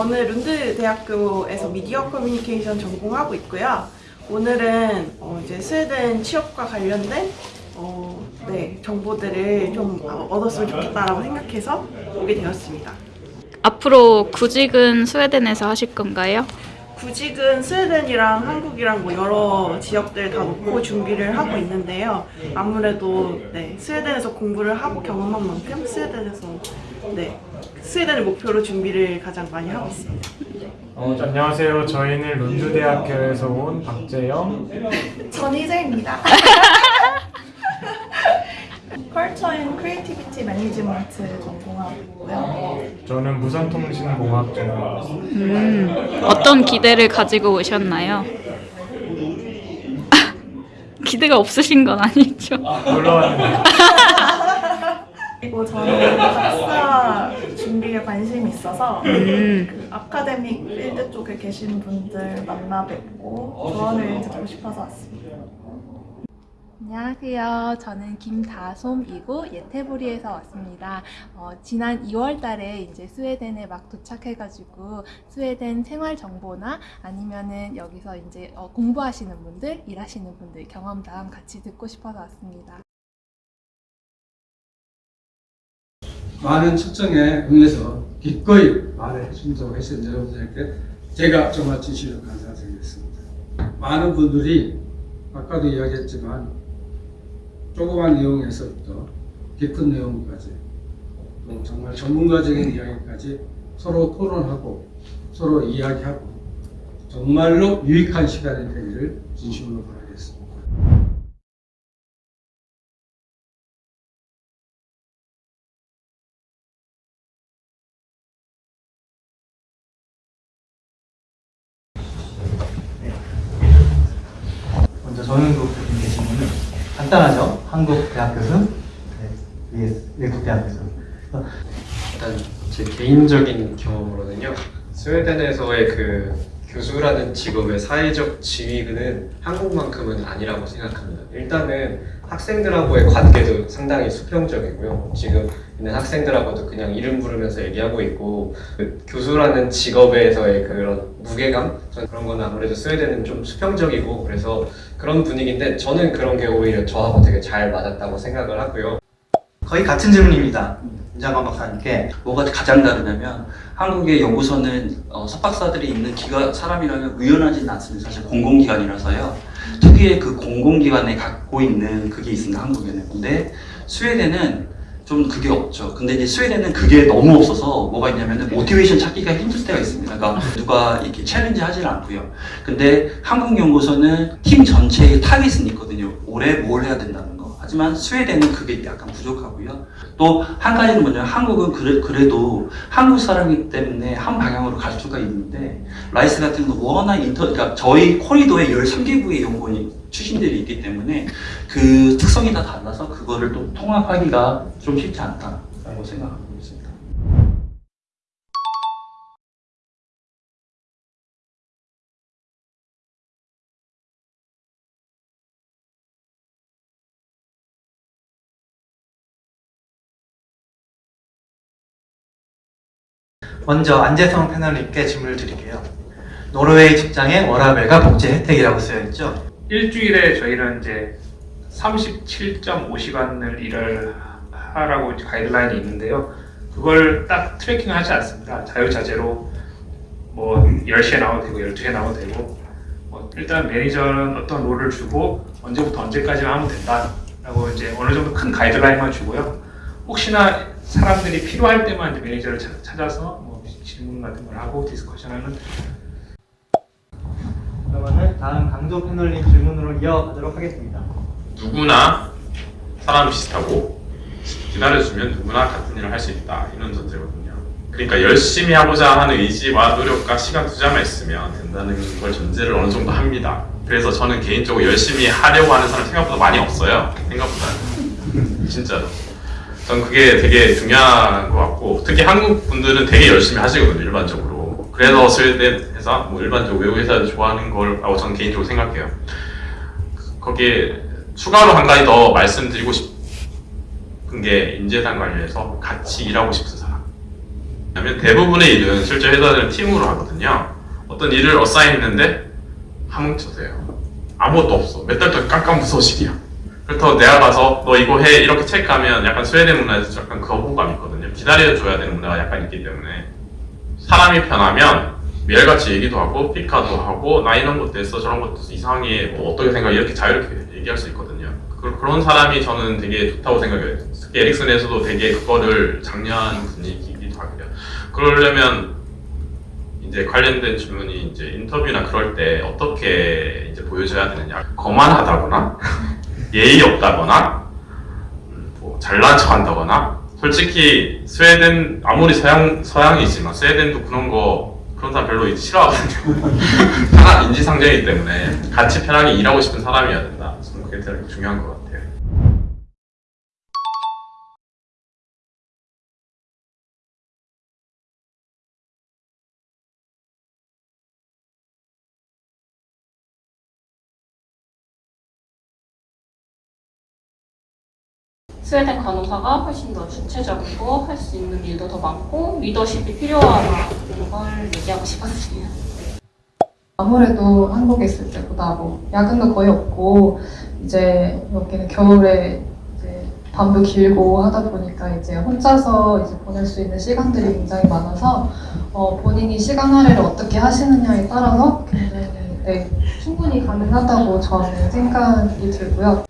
저는 룬드 대학교에서 미디어 커뮤니케이션 전공하고 있고요. 오늘은 어, 이제 스웨덴 취업과 관련된 어, 네, 정보들을 좀 얻었으면 좋겠다라고 생각해서 오게 되었습니다. 앞으로 구직은 스웨덴에서 하실 건가요? 구직은 스웨덴이랑 한국이랑 뭐 여러 지역들 다 놓고 준비를 하고 있는데요. 아무래도 네, 스웨덴에서 공부를 하고 경험한 만큼 스웨덴에서 네, 스웨덴을 목표로 준비를 가장 많이 하고 있습니다. 어, 안녕하세요. 저희는 룬드대학교에서 온 박재영. 전희재입니다. Culture and Creativity Management 전공하고요. 저는 무선통신공학 전공입니다. 음, 어떤 기대를 가지고 오셨나요? 기대가 없으신 건 아니죠? 놀러 왔는데 그리고 저는 박사 준비에 관심이 있어서 음, 그 아카데믹 필드 쪽에 계신 분들 만나 뵙고 조언을 듣고 싶어서 왔습니다. 안녕하세요. 저는 김다솜이고 예테보리에서 왔습니다. 어, 지난 2월 달에 이제 스웨덴에 막 도착해가지고 스웨덴 생활 정보나 아니면은 여기서 이제 어, 공부하시는 분들, 일하시는 분들 경험담 같이 듣고 싶어서 왔습니다. 많은 초청에 응해서 기꺼이 말을 해준다고 해서 여러분들께 제가 정말 진심으로 감사드리겠습니다. 많은 분들이 아까도 이야기했지만 조그만 내용에서부터 깊은 내용까지 또 정말 전문가적인 이야기까지 서로 토론하고 서로 이야기하고 정말로 유익한 시간이 되기를 진심으로 바라겠습니다. 정영국 대표님의 질문은 간단하죠. 한국 대학 교수, 네, vs 외국 대학 교수. 일단 제 개인적인 경험으로는요 스웨덴에서의 그 교수라는 직업의 사회적 지위는 한국만큼은 아니라고 생각합니다. 일단은 학생들하고의 관계도 상당히 수평적이고요. 지금 있는 학생들하고도 그냥 이름 부르면서 얘기하고 있고 그 교수라는 직업에서의 그런 무게감 그런 거는 아무래도 스웨덴은 좀 수평적이고 그래서 그런 분위기인데 저는 그런 게 오히려 저하고 되게 잘 맞았다고 생각을 하고요. 거의 같은 질문입니다. 윤장관 박사님께 뭐가 가장 다르냐면 한국의 연구소는 어, 석박사들이 있는 기관 사람이라면 의연하지는 않습니다. 사실 공공기관이라서요. 특유의 그 공공기관에 갖고 있는 그게 있습니다. 한국에는. 근데 스웨덴은 좀 그게 없죠. 근데 이제 스웨덴은 그게 너무 없어서 뭐가 있냐면은 motivation 찾기가 힘들 때가 있습니다. 그러니까 누가 이렇게 challenge 하질 않고요. 근데 한국 연구소는 팀 전체의 타깃은 있거든요. 올해 뭘 해야 된다는 거. 하지만 스웨덴은 그게 약간 부족하고요. 또 한 가지는 뭐냐면 한국은 그래, 그래도 한국 사람이기 때문에 한 방향으로 갈 수가 있는데 RISE 같은 거 워낙 inter 그러니까 저희 corridor에 13개국의 연구원이 출신들이 있기 때문에 그 특성이 다 달라서 그거를 또 통합하기가 좀 쉽지 않다라고 생각하고 있습니다. 먼저 안재성 패널님께 질문을 드릴게요. 노르웨이 직장의 워라벨과 복지 혜택이라고 쓰여 있죠. 일주일에 저희는 이제 37.5시간을 일을 하라고 가이드라인이 있는데요. 그걸 딱 tracking 하지 않습니다. 자유자재로 뭐 10시에 나와도 되고 12시에 나와도 되고 뭐 일단 매니저는 어떤 role을 주고 언제부터 언제까지만 하면 된다 라고 이제 어느 정도 큰 가이드라인만 주고요. 혹시나 사람들이 필요할 때만 이제 매니저를 찾- 찾아서 뭐 질문 같은 걸 하고 디스커션하는 그러면 다음 강도 패널님 질문으로 이어가도록 하겠습니다. 누구나 사람 비슷하고 기다려주면 누구나 같은 일을 할 수 있다 이런 전제거든요. 그러니까 열심히 하고자 하는 의지와 노력과 시간 투자만 있으면 된다는 걸 전제를 어느 정도 합니다. 그래서 저는 개인적으로 열심히 하려고 하는 사람 생각보다 많이 없어요. 생각보다 진짜로. 전 그게 되게 중요한 것 같고 특히 한국 분들은 되게 열심히 하시거든요 일반적으로. 그래서 스웨덴 회사, 뭐 일반적으로 외국 회사를 좋아하는 거라고 저는 개인적으로 생각해요. 거기에 추가로 한 가지 더 말씀드리고 싶은 게 인재상 관련해서 같이 일하고 싶은 사람. 왜냐면 대부분의 일은 실제 회사들은 팀으로 하거든요. 어떤 일을 어사인 했는데 함흥쳐서요. 아무것도 없어. 몇 달 동안 깜깜 무소식이야. 그렇다고 내가 가서 너 이거 해 이렇게 체크하면 약간 스웨덴 문화에서 약간 거부감이 있거든요. 기다려줘야 되는 문화가 약간 있기 때문에 사람이 편하면 매일같이 얘기도 하고 피카도 하고 나 이런 것도 했어 저런 것도 했어 이상해 뭐 어떻게 생각해 이렇게 자유롭게 얘기할 수 있거든요. 그, 그런 사람이 저는 되게 좋다고 생각해요. 특히 에릭슨에서도 되게 그거를 장려하는 분위기이기도 하고요. 그러려면 이제 관련된 질문이 이제 인터뷰나 그럴 때 어떻게 이제 보여줘야 되느냐 거만하다거나 예의 없다거나 뭐 잘난 척한다거나 솔직히 스웨덴 아무리 서양 서양이지만 스웨덴도 그런 거 그런 사람 별로 싫어하거든요. 편한 인지상정이기 때문에 같이 편하게 일하고 싶은 사람이어야 된다. 저는 그게 되게 중요한 것 같아요. 스웨덴 간호사가 훨씬 더 주체적이고 할 수 있는 일도 더 많고 리더십이 필요하다는 걸 얘기하고 싶었어요. 아무래도 한국에 있을 때보다 뭐 야근도 거의 없고 이제 여기는 겨울에 이제 밤도 길고 하다 보니까 이제 혼자서 이제 보낼 수 있는 시간들이 굉장히 많아서 어, 본인이 시간 할애를 어떻게 하시느냐에 따라서 네, 충분히 가능하다고 저는 생각이 들고요.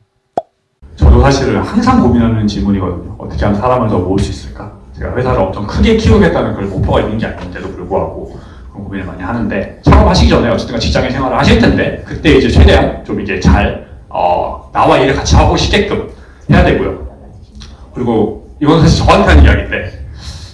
저도 사실은 항상 고민하는 질문이거든요. 어떻게 하면 사람을 더 모을 수 있을까? 제가 회사를 엄청 크게 키우겠다는 그런 목표가 있는 게 아닌데도 불구하고 그런 고민을 많이 하는데 창업하시기 전에 어쨌든 직장인 생활을 하실 텐데 그때 이제 최대한 좀 이제 잘 어, 나와 일을 같이 하고 싶게끔 해야 되고요. 그리고 이건 사실 저한테 하는 이야기인데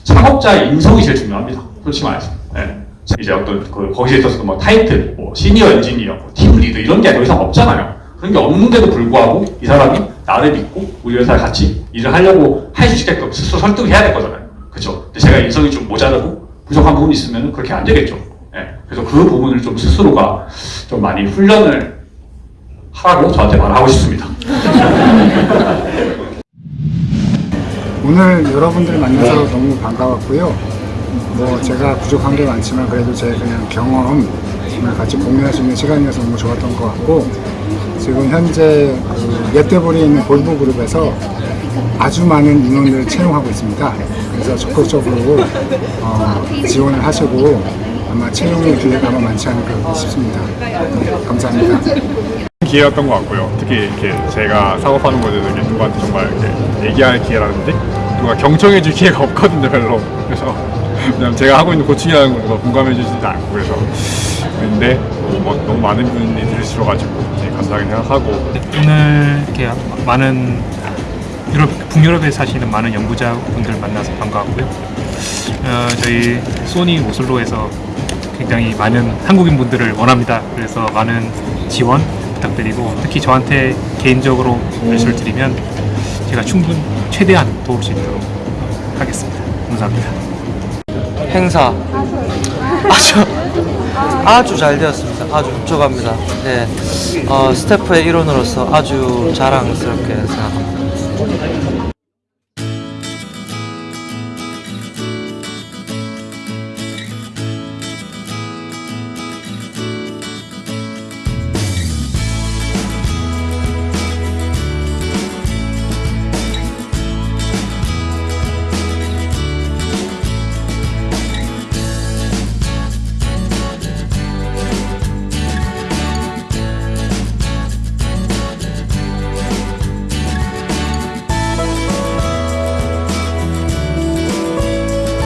창업자의 인성이 제일 중요합니다. 솔직히 말해서. 네. 이제 어떤 그 거기에 있어서 뭐 타이틀, 뭐 시니어 엔지니어, 뭐 팀 리더 이런 게 더 이상 없잖아요. 그런 게 없는데도 불구하고 이 사람이 나를 믿고 우리 회사에 같이 일을 하려고 할 수 있게끔 스스로 설득을 해야 될 거잖아요. 그렇죠? 근데 제가 인성이 좀 모자라고 부족한 부분이 있으면 그렇게 안 되겠죠. 예. 그래서 그 부분을 좀 스스로가 좀 많이 훈련을 하라고 저한테 말하고 싶습니다. 오늘 여러분들 만나서 너무 반가웠고요. 뭐 제가 부족한 게 많지만 그래도 제 그냥 경험 정말 같이 공유할 수 있는 시간이어서 너무 좋았던 것 같고 지금 현재 그 예대볼에 있는 볼보 그룹에서 아주 많은 인원을 채용하고 있습니다. 그래서 적극적으로 어, 지원을 하시고 아마 채용의 기회가 아마 많지 않을까 싶습니다. 네, 감사합니다. 기회였던 것 같고요. 특히 이렇게 제가 사업하는 것에 대해서 누구한테 정말 이렇게 얘기할 기회라든지 누가 경청해 줄 기회가 없거든요, 별로. 그래서 그냥 제가 하고 있는 고충이라는 걸 누가 공감해 주지도 않고 그래서 근데 뭐 너무 많은 분이 들으셔가지고 되게 감사하게 생각하고 오늘 이렇게 많은 유럽, 북유럽에 사시는 많은 연구자분들 만나서 반가웠고요. 어, 저희 소니 오슬로에서 굉장히 많은 한국인 분들을 원합니다. 그래서 많은 지원 부탁드리고 특히 저한테 개인적으로 말씀을 드리면 제가 충분 최대한 도울 수 있도록 하겠습니다. 감사합니다. 행사 아주 아주 잘 되었습니다. 아주 흡족합니다. 네, 어, 스태프의 일원으로서 아주 자랑스럽게 생각합니다.